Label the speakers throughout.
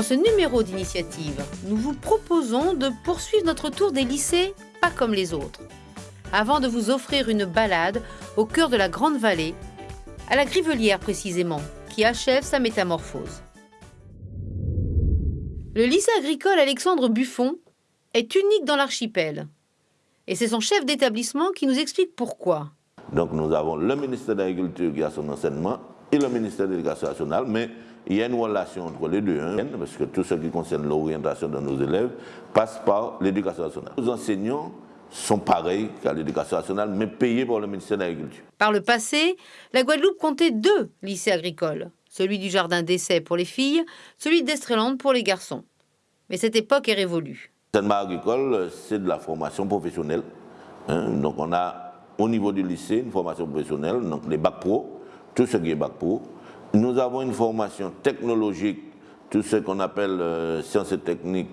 Speaker 1: Dans ce numéro d'initiative, nous vous proposons de poursuivre notre tour des lycées pas comme les autres, avant de vous offrir une balade au cœur de la Grande Vallée, à la Grivelière précisément, qui achève sa métamorphose. Le lycée agricole Alexandre Buffon est unique dans l'archipel. Et c'est son chef d'établissement qui nous explique pourquoi.
Speaker 2: Donc nous avons le ministère de qui son enseignement et le ministère de l'Éducation nationale, il y a une relation entre les deux, hein, parce que tout ce qui concerne l'orientation de nos élèves passe par l'éducation nationale. Nos enseignants sont pareils qu'à l'éducation nationale, mais payés par le ministère de l'Agriculture.
Speaker 1: Par le passé, la Guadeloupe comptait deux lycées agricoles, celui du jardin d'essai pour les filles, celui d'Estreland pour les garçons. Mais cette époque est révolue.
Speaker 2: L'enseignement agricole, c'est de la formation professionnelle. Hein. donc on a au niveau du lycée une formation professionnelle, donc les bacs pro, tout ce qui est bac pro. Nous avons une formation technologique, tout ce qu'on appelle euh, sciences et techniques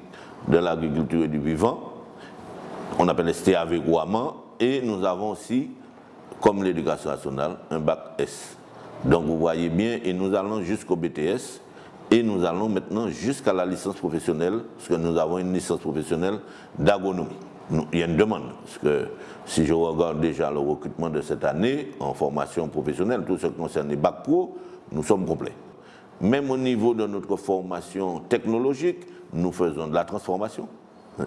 Speaker 2: de l'agriculture et du vivant. On appelle STAV Guaman. Et nous avons aussi, comme l'éducation nationale, un bac S. Donc vous voyez bien, et nous allons jusqu'au BTS. Et nous allons maintenant jusqu'à la licence professionnelle, parce que nous avons une licence professionnelle d'agronomie. Il y a une demande, parce que si je regarde déjà le recrutement de cette année en formation professionnelle, tout ce qui concerne les bacs pro, nous sommes complets. Même au niveau de notre formation technologique, nous faisons de la transformation,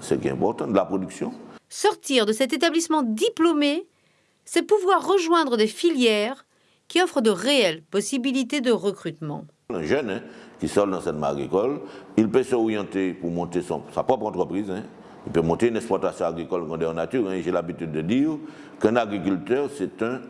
Speaker 2: ce qui est important, de la production.
Speaker 1: Sortir de cet établissement diplômé, c'est pouvoir rejoindre des filières qui offrent de réelles possibilités de recrutement.
Speaker 2: Un jeune hein, qui sort de l'enseignement agricole, il peut s'orienter pour monter sa propre entreprise. Hein. Il peut monter une exploitation agricole en nature. Hein. J'ai l'habitude de dire qu'un agriculteur, c'est un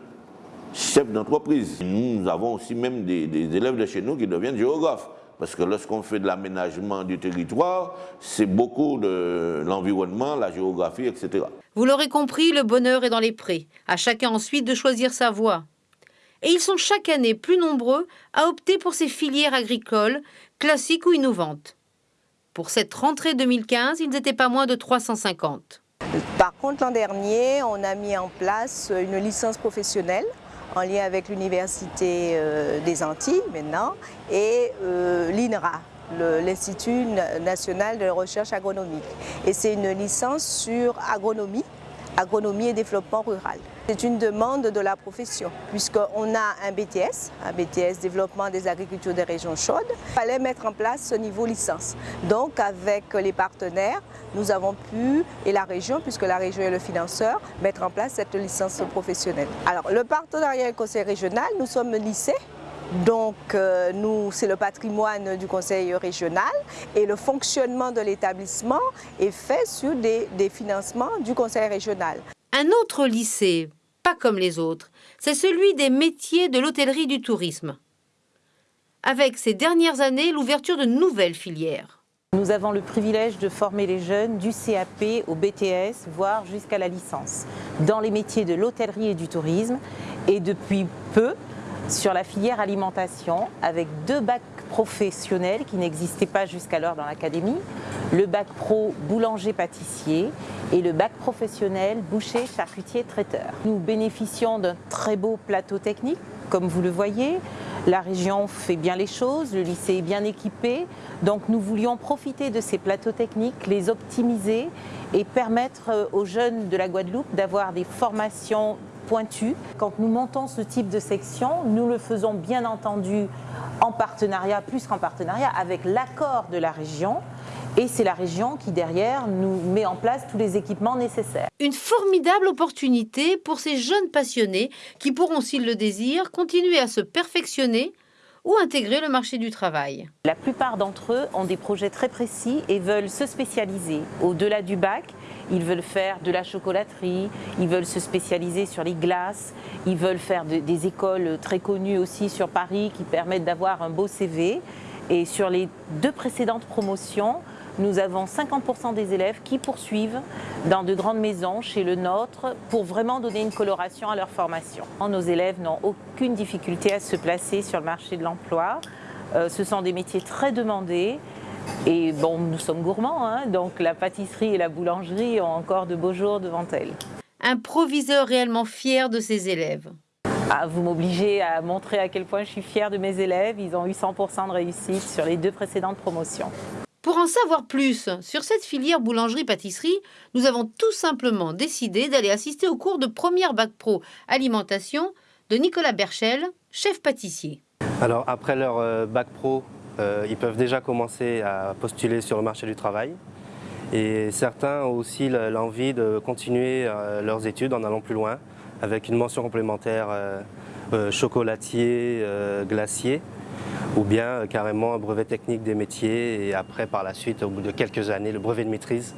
Speaker 2: chef d'entreprise. Nous avons aussi même des, élèves de chez nous qui deviennent géographes. Parce que lorsqu'on fait de l'aménagement du territoire, c'est beaucoup de l'environnement, la géographie, etc.
Speaker 1: Vous l'aurez compris, le bonheur est dans les prés. À chacun ensuite de choisir sa voie. Et ils sont chaque année plus nombreux à opter pour ces filières agricoles, classiques ou innovantes. Pour cette rentrée 2015, ils n'étaient pas moins de 350.
Speaker 3: Par contre, l'an dernier, on a mis en place une licence professionnelle en lien avec l'Université euh, des Antilles maintenant et euh, l'INRA, l'Institut national de recherche agronomique. Et c'est une licence sur agronomie, agronomie et développement rural. C'est une demande de la profession, puisqu'on a un BTS, un BTS développement des agricultures des régions chaudes. Il fallait mettre en place ce niveau licence. Donc avec les partenaires, nous avons pu, et la région, puisque la région est le financeur, mettre en place cette licence professionnelle. Alors le partenariat avec le conseil régional, nous sommes lycée, donc euh, c'est le patrimoine du conseil régional et le fonctionnement de l'établissement est fait sur des financements du conseil régional.
Speaker 1: Un autre lycée pas comme les autres, c'est celui des métiers de l'hôtellerie du tourisme. Avec ces dernières années, l'ouverture de nouvelles filières.
Speaker 4: Nous avons le privilège de former les jeunes du CAP au BTS, voire jusqu'à la licence, dans les métiers de l'hôtellerie et du tourisme, et depuis peu sur la filière alimentation, avec deux bacs professionnels qui n'existaient pas jusqu'alors dans l'académie, le bac pro boulanger-pâtissier et le bac professionnel boucher, charcutier, traiteur. Nous bénéficions d'un très beau plateau technique, comme vous le voyez. La région fait bien les choses, le lycée est bien équipé, donc nous voulions profiter de ces plateaux techniques, les optimiser et permettre aux jeunes de la Guadeloupe d'avoir des formations Quand nous montons ce type de section, nous le faisons bien entendu en partenariat, plus qu'en partenariat, avec l'accord de la région, et c'est la région qui, derrière, nous met en place tous les équipements nécessaires.
Speaker 1: Une formidable opportunité pour ces jeunes passionnés qui pourront, s'ils le désirent, continuer à se perfectionner ou intégrer le marché du travail.
Speaker 4: La plupart d'entre eux ont des projets très précis et veulent se spécialiser. Au-delà du bac, ils veulent faire de la chocolaterie, ils veulent se spécialiser sur les glaces, ils veulent faire des écoles très connues aussi sur Paris qui permettent d'avoir un beau CV. Et sur les deux précédentes promotions, nous avons 50% des élèves qui poursuivent dans de grandes maisons chez le nôtre pour vraiment donner une coloration à leur formation. Nos élèves n'ont aucune difficulté à se placer sur le marché de l'emploi. Euh, ce sont des métiers très demandés et bon, nous sommes gourmands, hein, donc la pâtisserie et la boulangerie ont encore de beaux jours devant elles.
Speaker 1: Un proviseur réellement fier de ses élèves.
Speaker 4: Ah, vous m'obligez à montrer à quel point je suis fière de mes élèves. Ils ont eu 100% de réussite sur les deux précédentes promotions.
Speaker 1: Pour en savoir plus sur cette filière boulangerie-pâtisserie, nous avons tout simplement décidé d'aller assister au cours de première bac pro alimentation de Nicolas Berchel, chef pâtissier.
Speaker 5: Alors après leur euh, bac pro, ils peuvent déjà commencer à postuler sur le marché du travail. Et certains ont aussi l'envie de continuer euh, leurs études en allant plus loin, avec une mention complémentaire chocolatier, glacier, ou bien carrément un brevet technique des métiers et après par la suite, au bout de quelques années, le brevet de maîtrise.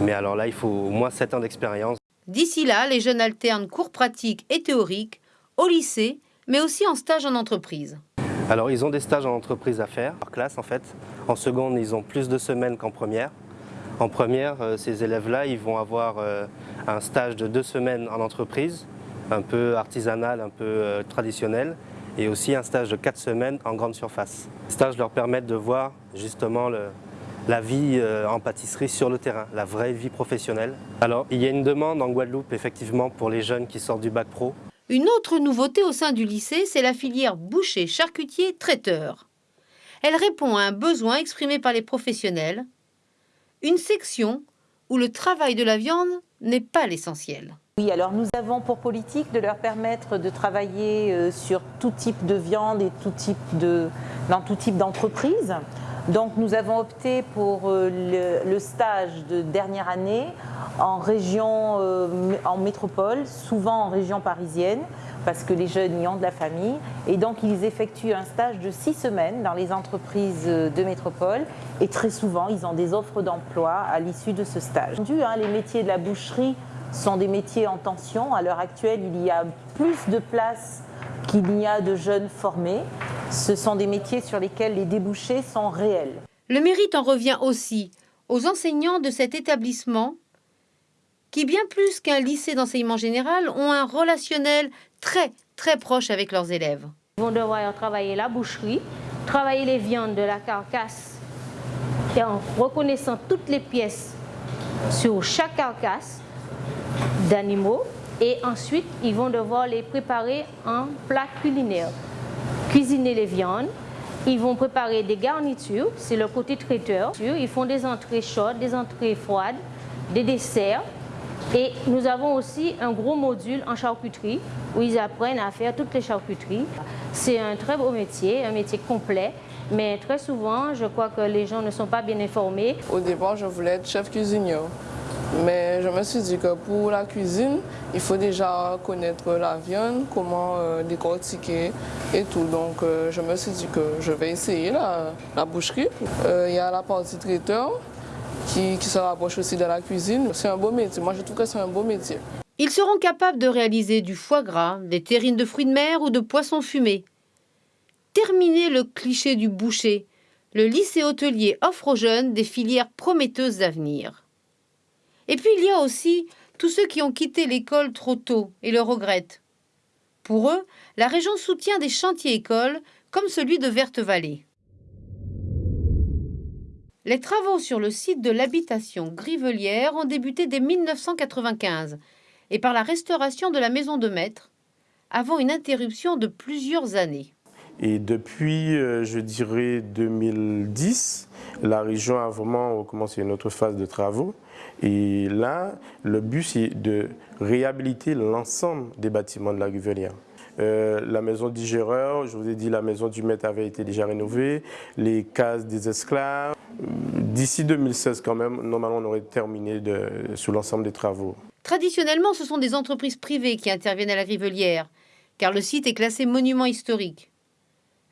Speaker 5: Mais alors là, il faut au moins 7 ans d'expérience.
Speaker 1: D'ici là, les jeunes alternent cours pratiques et théoriques au lycée, mais aussi en stage en entreprise.
Speaker 5: Alors ils ont des stages en entreprise à faire, par classe en fait. En seconde, ils ont plus de semaines qu'en première. En première, euh, ces élèves-là, ils vont avoir euh, un stage de deux semaines en entreprise, un peu artisanal, un peu euh, traditionnel, et aussi un stage de quatre semaines en grande surface. Les stages leur permettent de voir justement la vie en pâtisserie sur le terrain, la vraie vie professionnelle. Alors, il y a une demande en Guadeloupe, effectivement, pour les jeunes qui sortent du bac pro,
Speaker 1: une autre nouveauté au sein du lycée, c'est la filière boucher, charcutier, traiteur. Elle répond à un besoin exprimé par les professionnels, une section où le travail de la viande n'est pas l'essentiel.
Speaker 4: Oui, alors nous avons pour politique de leur permettre de travailler euh, sur tout type de viande et dans tout type d'entreprise. Donc nous avons opté pour euh, le, stage de dernière année en région, euh, en métropole, souvent en région parisienne, parce que les jeunes y ont de la famille. Et donc ils effectuent un stage de six semaines dans les entreprises de métropole. Et très souvent, ils ont des offres d'emploi à l'issue de ce stage. Hein, les métiers de la boucherie sont des métiers en tension. À l'heure actuelle, il y a plus de places qu'il n'y a de jeunes formés. Ce sont des métiers sur lesquels les débouchés sont réels.
Speaker 1: Le mérite en revient aussi aux enseignants de cet établissement qui, bien plus qu'un lycée d'enseignement général, ont un relationnel très, très proche avec leurs élèves.
Speaker 6: Ils vont devoir travailler la boucherie, travailler les viandes de la carcasse et en reconnaissant toutes les pièces sur chaque carcasse d'animaux et ensuite ils vont devoir les préparer en plat culinaire. Cuisiner les viandes, ils vont préparer des garnitures, c'est le côté traiteur. Ils font des entrées chaudes, des entrées froides, des desserts. Et nous avons aussi un gros module en charcuterie où ils apprennent à faire toutes les charcuteries. C'est un très beau métier, un métier complet. Mais très souvent, je crois que les gens ne sont pas bien informés.
Speaker 7: Au départ, je voulais être chef cuisinier. Mais je me suis dit que pour la cuisine, il faut déjà connaître la viande, comment euh, décortiquer et tout. Donc euh, je me suis dit que je vais essayer la, boucherie. Euh, il y a la partie traiteur qui, se rapproche aussi de la cuisine. C'est un beau métier. Moi, c'est un beau métier.
Speaker 1: Ils seront capables de réaliser du foie gras, des terrines de fruits de mer ou de poissons fumés. Terminer le cliché du boucher, le lycée hôtelier offre aux jeunes des filières prometteuses d'avenir. Et puis il y a aussi tous ceux qui ont quitté l'école trop tôt et le regrettent. Pour eux, la région soutient des chantiers écoles comme celui de Verte-Vallée. Les travaux sur le site de l'habitation Grivelière ont débuté dès 1995 et par la restauration de la maison de maître, avant une interruption de plusieurs années.
Speaker 8: Et depuis, euh, je dirais, 2010, la région a vraiment commencé une autre phase de travaux. Et là, le but, c'est de réhabiliter l'ensemble des bâtiments de la Rivelière. Euh, la maison du géreur, je vous ai dit, la maison du maître avait été déjà rénovée, les cases des esclaves. D'ici 2016, quand même, normalement, on aurait terminé de, sur l'ensemble des travaux.
Speaker 1: Traditionnellement, ce sont des entreprises privées qui interviennent à la Rivelière, car le site est classé monument historique.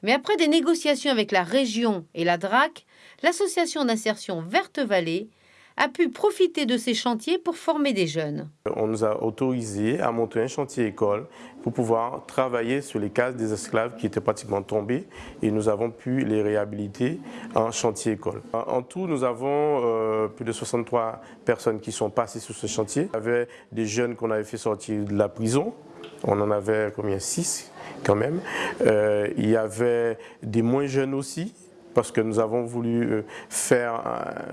Speaker 1: Mais après des négociations avec la région et la DRAC, l'association d'insertion Verte-Vallée a pu profiter de ces chantiers pour former des jeunes.
Speaker 8: On nous a autorisé à monter un chantier école pour pouvoir travailler sur les cases des esclaves qui étaient pratiquement tombés et nous avons pu les réhabiliter en chantier école. En tout, nous avons euh, plus de 63 personnes qui sont passées sur ce chantier. Il y avait des jeunes qu'on avait fait sortir de la prison, on en avait combien? 6 quand même. Euh, il y avait des moins jeunes aussi, parce que nous avons voulu euh, faire,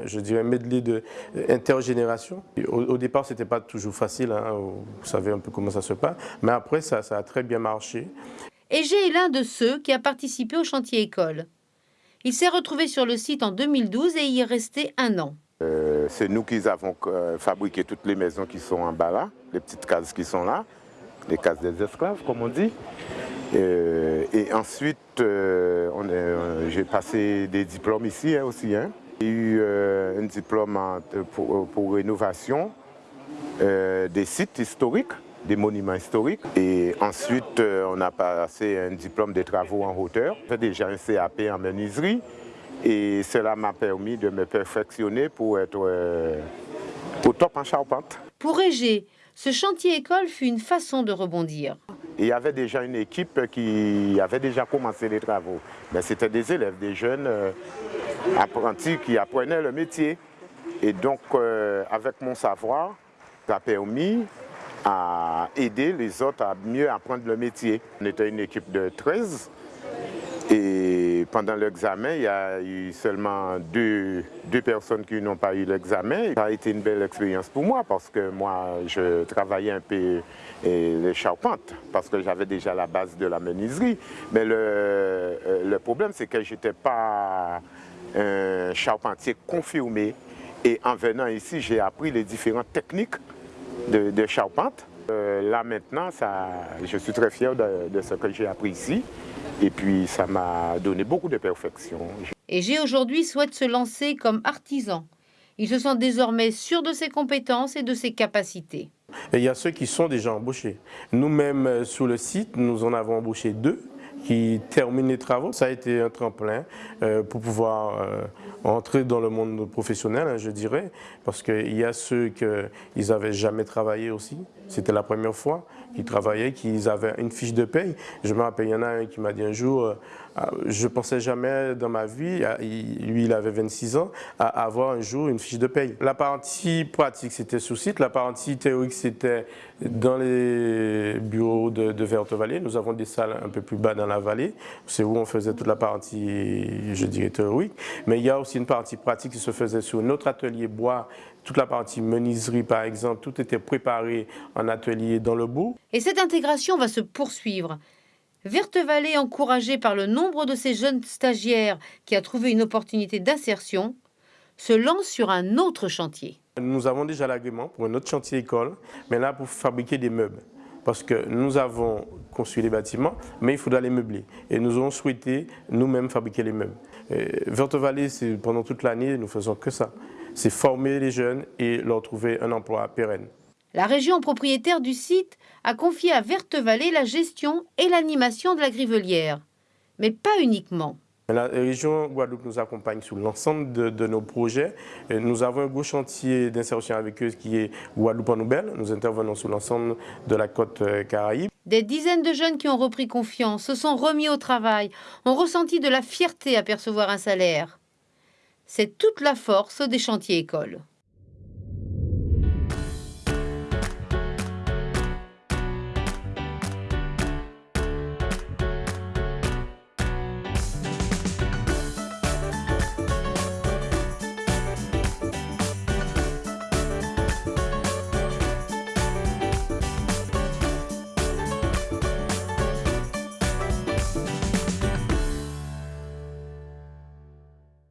Speaker 8: je dirais, un medley de intergénération. Au, départ, ce n'était pas toujours facile, hein, vous savez un peu comment ça se passe, mais après, ça, ça a très bien marché.
Speaker 1: Et j'ai l'un de ceux qui a participé au chantier école. Il s'est retrouvé sur le site en 2012 et y est resté un an.
Speaker 9: Euh, c'est nous qui avons euh, fabriqué toutes les maisons qui sont en bas là, les petites cases qui sont là, les cases des esclaves comme on dit. Euh, et ensuite, j'ai passé des diplômes ici hein, aussi. Hein. J'ai eu un diplôme pour, rénovation des sites historiques, des monuments historiques. Et ensuite, on a passé un diplôme de travaux en hauteur. J'ai déjà un CAP en menuiserie. Et cela m'a permis de me perfectionner pour être euh, au top en charpente.
Speaker 1: Pour Régé, ce chantier école fut une façon de rebondir.
Speaker 9: Il y avait déjà une équipe qui avait déjà commencé les travaux. Mais c'était des élèves, des jeunes euh, apprentis qui apprenaient le métier. Et donc, euh, avec mon savoir, ça a permis à aider les autres à mieux apprendre le métier. On était une équipe de 13 et pendant l'examen, il y a eu seulement deux, personnes qui n'ont pas eu l'examen. Ça a été une belle expérience pour moi parce que moi, je travaillais un peu les charpentes parce que j'avais déjà la base de la menuiserie. Mais le, euh, problème, c'est que je n'étais pas un charpentier confirmé. Et en venant ici, j'ai appris les différentes techniques de, charpente. Euh, là maintenant, ça, je suis très fier de ce que j'ai appris ici. Et puis ça m'a donné beaucoup de perfection.
Speaker 1: Et j'ai aujourd'hui souhaite se lancer comme artisan. Il se sent désormais sûr de ses compétences et de ses capacités.
Speaker 8: Et il y a ceux qui sont déjà embauchés. Nous-mêmes, euh, sur le site, nous en avons embauché deux qui terminent les travaux. Ça a été un tremplin euh, pour pouvoir euh, entrer dans le monde professionnel, hein, je dirais, parce qu'il y a ceux qui n'avaient jamais travaillé aussi. C'était la première fois qu'ils travaillaient, qu'ils avaient une fiche de paye. Je me rappelle, il y en a un qui m'a dit un jour, ah, je pensais jamais dans ma vie, ah, lui il avait 26 ans, à avoir un jour une fiche de paye. La partie pratique c'était sous site, la partie théorique c'était dans les bureaux de, de Verte Vallée. Nous avons des salles un peu plus bas dans la vallée, c'est où on faisait toute la partie, je dirais, théorique. Mais il y a aussi une partie pratique qui se faisait sur notre atelier bois, toute la partie menuiserie par exemple, tout était préparé en atelier dans le bout.
Speaker 1: Et cette intégration va se poursuivre. Verte-Vallée, encouragée par le nombre de ces jeunes stagiaires qui a trouvé une opportunité d'insertion, se lance sur un autre chantier.
Speaker 8: Nous avons déjà l'agrément pour un autre chantier école, mais là pour fabriquer des meubles. Parce que nous avons construit les bâtiments, mais il faudra les meubler. Et nous avons souhaité nous-mêmes fabriquer les meubles. Verte-Vallée, pendant toute l'année, nous faisons que ça. C'est former les jeunes et leur trouver un emploi pérenne.
Speaker 1: La région propriétaire du site a confié à Verte-Vallée la gestion et l'animation de la grivelière. Mais pas uniquement.
Speaker 8: La région Guadeloupe nous accompagne sur l'ensemble de, nos projets. Nous avons un gros chantier d'insertion avec eux qui est Guadeloupe en Nouvelle. Nous intervenons sur l'ensemble de la côte euh, caraïbe.
Speaker 1: Des dizaines de jeunes qui ont repris confiance, se sont remis au travail, ont ressenti de la fierté à percevoir un salaire. C'est toute la force des chantiers écoles.